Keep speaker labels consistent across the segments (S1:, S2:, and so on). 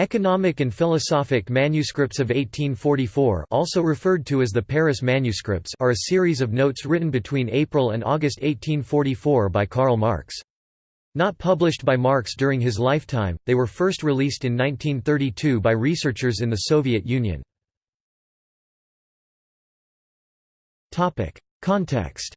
S1: Economic and philosophic manuscripts of 1844 also referred to as the Paris manuscripts are a series of notes written between April and August 1844 by Karl Marx. Not published by Marx during his lifetime, they were first released in 1932 by researchers in the Soviet Union. Context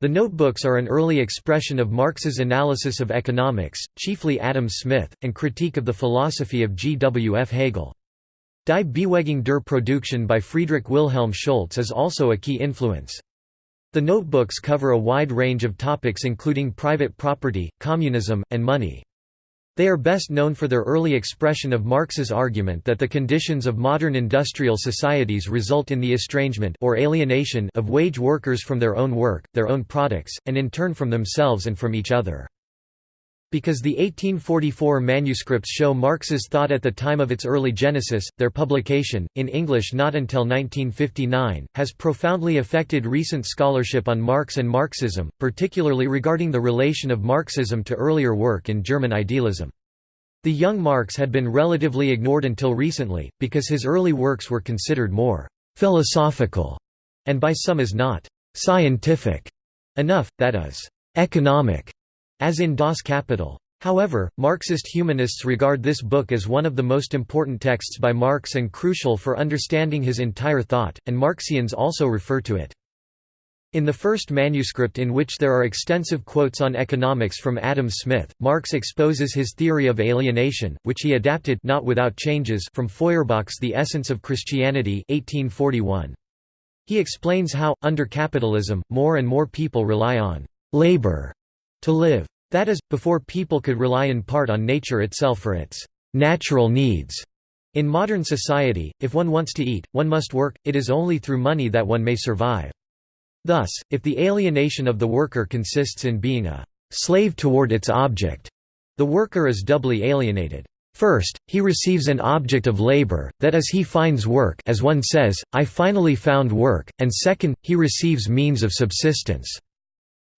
S1: The notebooks are an early expression of Marx's analysis of economics, chiefly Adam Smith, and critique of the philosophy of G. W. F. Hegel. Die Bewegung der Produktion by Friedrich Wilhelm Schulz is also a key influence. The notebooks cover a wide range of topics including private property, communism, and money. They are best known for their early expression of Marx's argument that the conditions of modern industrial societies result in the estrangement or alienation of wage workers from their own work, their own products, and in turn from themselves and from each other. Because the 1844 manuscripts show Marx's thought at the time of its early genesis, their publication, in English not until 1959, has profoundly affected recent scholarship on Marx and Marxism, particularly regarding the relation of Marxism to earlier work in German idealism. The young Marx had been relatively ignored until recently, because his early works were considered more «philosophical» and by some as not «scientific» enough, that is, «economic», as in Das Kapital. However, Marxist humanists regard this book as one of the most important texts by Marx and crucial for understanding his entire thought, and Marxians also refer to it. In the first manuscript in which there are extensive quotes on economics from Adam Smith, Marx exposes his theory of alienation, which he adapted not without changes from Feuerbach's The Essence of Christianity 1841. He explains how, under capitalism, more and more people rely on «labor» to live. That is, before people could rely in part on nature itself for its «natural needs». In modern society, if one wants to eat, one must work, it is only through money that one may survive. Thus, if the alienation of the worker consists in being a slave toward its object, the worker is doubly alienated. First, he receives an object of labor, that is he finds work as one says, I finally found work, and second, he receives means of subsistence.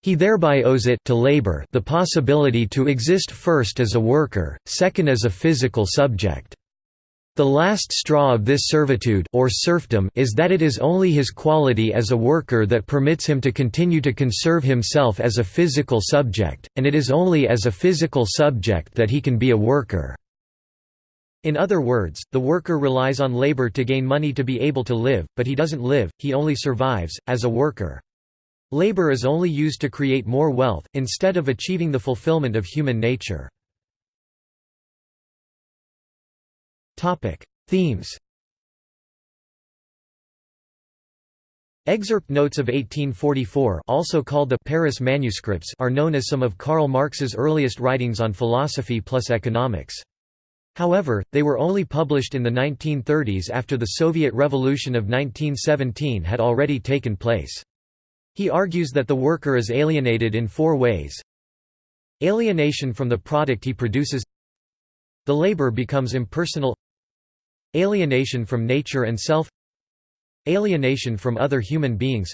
S1: He thereby owes it to labor the possibility to exist first as a worker, second as a physical subject. The last straw of this servitude or serfdom is that it is only his quality as a worker that permits him to continue to conserve himself as a physical subject, and it is only as a physical subject that he can be a worker. In other words, the worker relies on labor to gain money to be able to live, but he doesn't live, he only survives, as a worker. Labor is only used to create more wealth, instead of achieving the fulfillment of human nature. Themes Excerpt notes of 1844 also called the Paris Manuscripts are known as some of Karl Marx's earliest writings on philosophy plus economics. However, they were only published in the 1930s after the Soviet Revolution of 1917 had already taken place. He argues that the worker is alienated in four ways. Alienation from the product he produces. The labor becomes impersonal. Alienation from nature and self. Alienation from other human beings.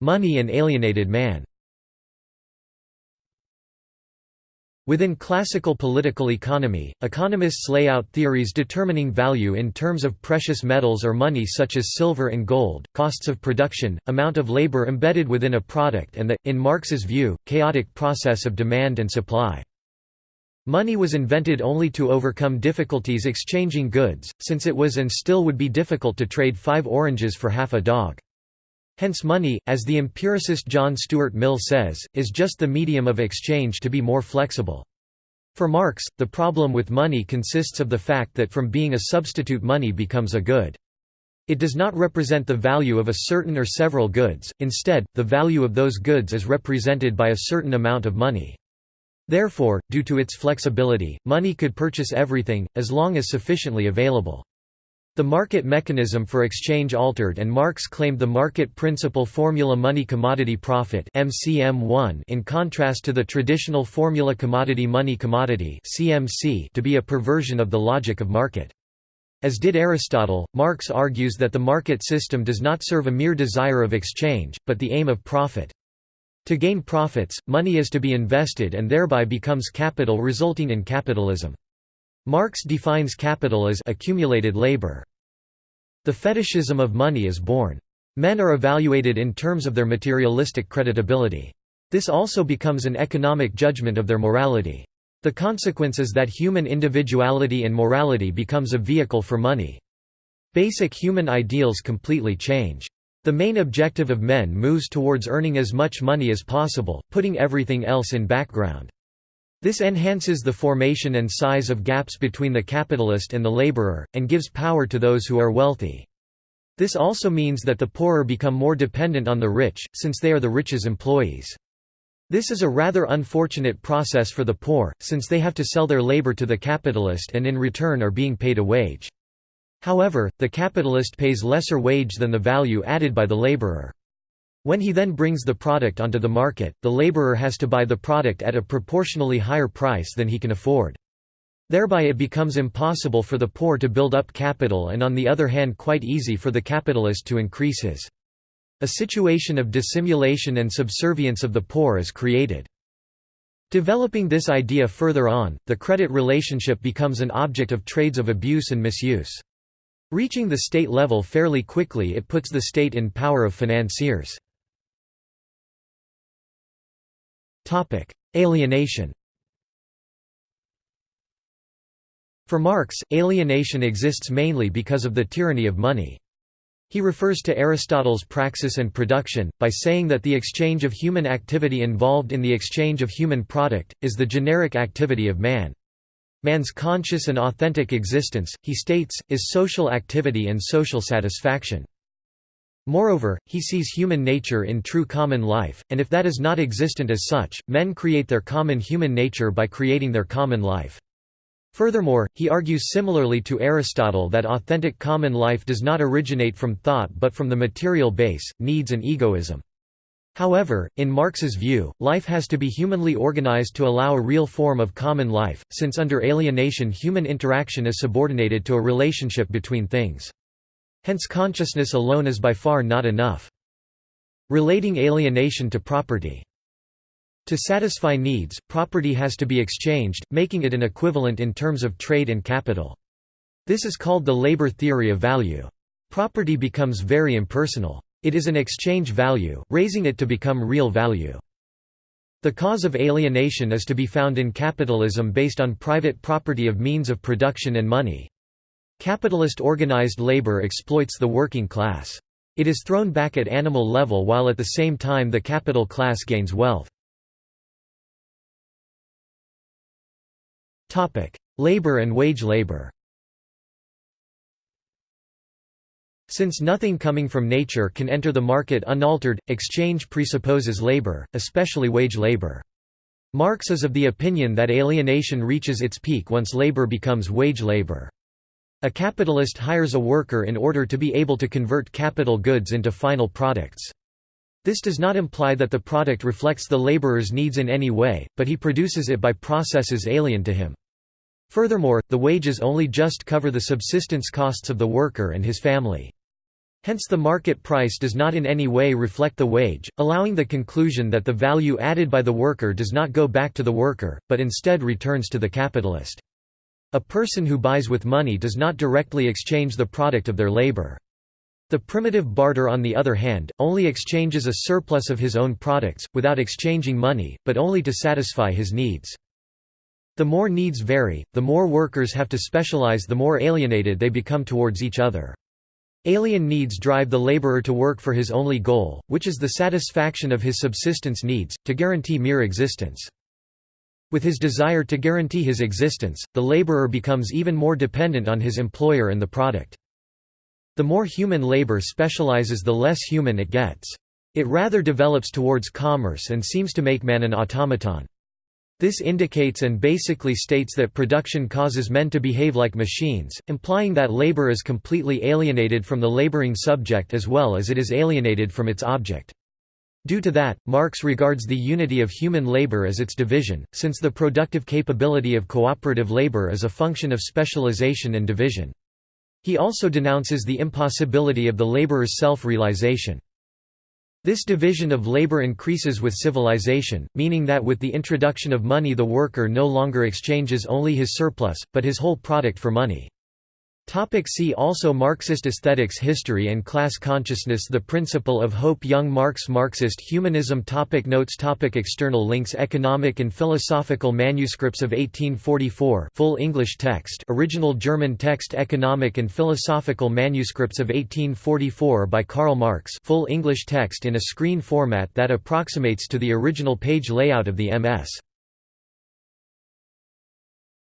S1: Money and alienated man Within classical political economy, economists lay out theories determining value in terms of precious metals or money such as silver and gold, costs of production, amount of labor embedded within a product and the, in Marx's view, chaotic process of demand and supply. Money was invented only to overcome difficulties exchanging goods, since it was and still would be difficult to trade five oranges for half a dog. Hence money, as the empiricist John Stuart Mill says, is just the medium of exchange to be more flexible. For Marx, the problem with money consists of the fact that from being a substitute money becomes a good. It does not represent the value of a certain or several goods, instead, the value of those goods is represented by a certain amount of money. Therefore, due to its flexibility, money could purchase everything, as long as sufficiently available. The market mechanism for exchange altered and Marx claimed the market principle formula money commodity profit MCM1 in contrast to the traditional formula commodity money commodity CMC to be a perversion of the logic of market. As did Aristotle, Marx argues that the market system does not serve a mere desire of exchange, but the aim of profit. To gain profits, money is to be invested and thereby becomes capital resulting in capitalism. Marx defines capital as accumulated labor. The fetishism of money is born. Men are evaluated in terms of their materialistic creditability. This also becomes an economic judgment of their morality. The consequence is that human individuality and morality becomes a vehicle for money. Basic human ideals completely change. The main objective of men moves towards earning as much money as possible, putting everything else in background. This enhances the formation and size of gaps between the capitalist and the laborer, and gives power to those who are wealthy. This also means that the poorer become more dependent on the rich, since they are the rich's employees. This is a rather unfortunate process for the poor, since they have to sell their labor to the capitalist and in return are being paid a wage. However, the capitalist pays lesser wage than the value added by the laborer. When he then brings the product onto the market, the laborer has to buy the product at a proportionally higher price than he can afford. Thereby it becomes impossible for the poor to build up capital and on the other hand quite easy for the capitalist to increase his. A situation of dissimulation and subservience of the poor is created. Developing this idea further on, the credit relationship becomes an object of trades of abuse and misuse. Reaching the state level fairly quickly it puts the state in power of financiers. Alienation For Marx, alienation exists mainly because of the tyranny of money. He refers to Aristotle's praxis and production, by saying that the exchange of human activity involved in the exchange of human product, is the generic activity of man. Man's conscious and authentic existence, he states, is social activity and social satisfaction. Moreover, he sees human nature in true common life, and if that is not existent as such, men create their common human nature by creating their common life. Furthermore, he argues similarly to Aristotle that authentic common life does not originate from thought but from the material base, needs and egoism. However, in Marx's view, life has to be humanly organized to allow a real form of common life, since under alienation human interaction is subordinated to a relationship between things. Hence consciousness alone is by far not enough. Relating alienation to property. To satisfy needs, property has to be exchanged, making it an equivalent in terms of trade and capital. This is called the labor theory of value. Property becomes very impersonal. It is an exchange value, raising it to become real value. The cause of alienation is to be found in capitalism based on private property of means of production and money. Capitalist organized labor exploits the working class. It is thrown back at animal level while at the same time the capital class gains wealth. labor and wage labor Since nothing coming from nature can enter the market unaltered, exchange presupposes labor, especially wage labor. Marx is of the opinion that alienation reaches its peak once labor becomes wage labor. A capitalist hires a worker in order to be able to convert capital goods into final products. This does not imply that the product reflects the laborer's needs in any way, but he produces it by processes alien to him. Furthermore, the wages only just cover the subsistence costs of the worker and his family. Hence the market price does not in any way reflect the wage, allowing the conclusion that the value added by the worker does not go back to the worker, but instead returns to the capitalist. A person who buys with money does not directly exchange the product of their labor. The primitive barter on the other hand, only exchanges a surplus of his own products, without exchanging money, but only to satisfy his needs. The more needs vary, the more workers have to specialize the more alienated they become towards each other. Alien needs drive the laborer to work for his only goal, which is the satisfaction of his subsistence needs, to guarantee mere existence. With his desire to guarantee his existence, the laborer becomes even more dependent on his employer and the product. The more human labor specializes the less human it gets. It rather develops towards commerce and seems to make man an automaton. This indicates and basically states that production causes men to behave like machines, implying that labor is completely alienated from the laboring subject as well as it is alienated from its object. Due to that, Marx regards the unity of human labor as its division, since the productive capability of cooperative labor is a function of specialization and division. He also denounces the impossibility of the laborer's self-realization. This division of labor increases with civilization, meaning that with the introduction of money the worker no longer exchanges only his surplus, but his whole product for money. Topic see also Marxist aesthetics History and class consciousness. The principle of hope Young Marx Marxist humanism. Topic Notes. Topic External links. Economic and philosophical manuscripts of 1844 full English text. Original German text. Economic and philosophical manuscripts of 1844 by Karl Marx. Full English text in a screen format that approximates to the original page layout of the MS